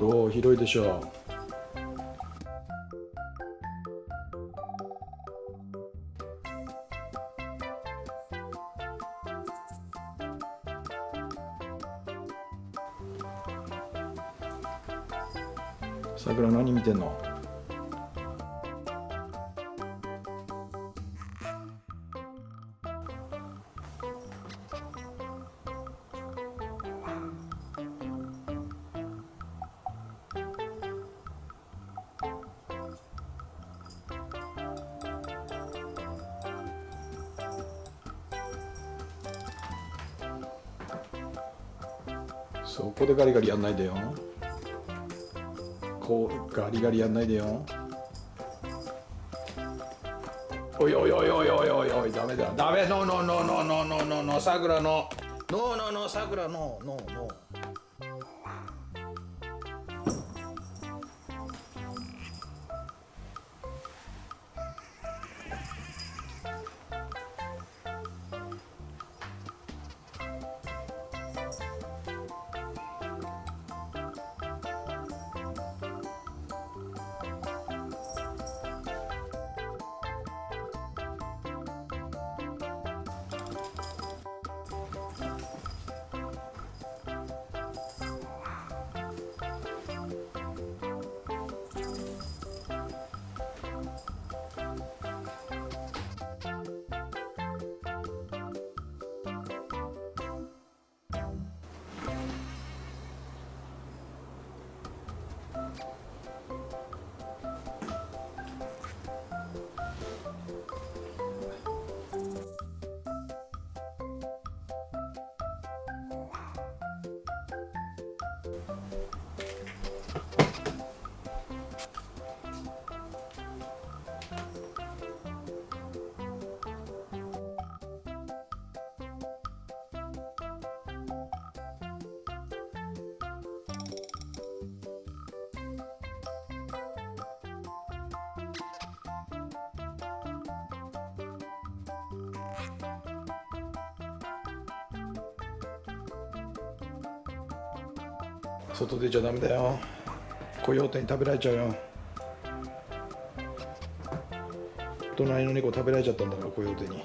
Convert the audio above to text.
どう？広いでしょう。さくら何見てんの？そこでガリガリやんないでよ。こうガリガリやんないでよ。おいおいおいおいおいおいおいダメだ。ダメノーノーノーノーノーノーノーノーノの。ノーノーノーノーノの。ノーノー。外出ちゃダメだよ。コヨーテに食べられちゃうよ。隣の猫食べられちゃったんだからコヨーテに。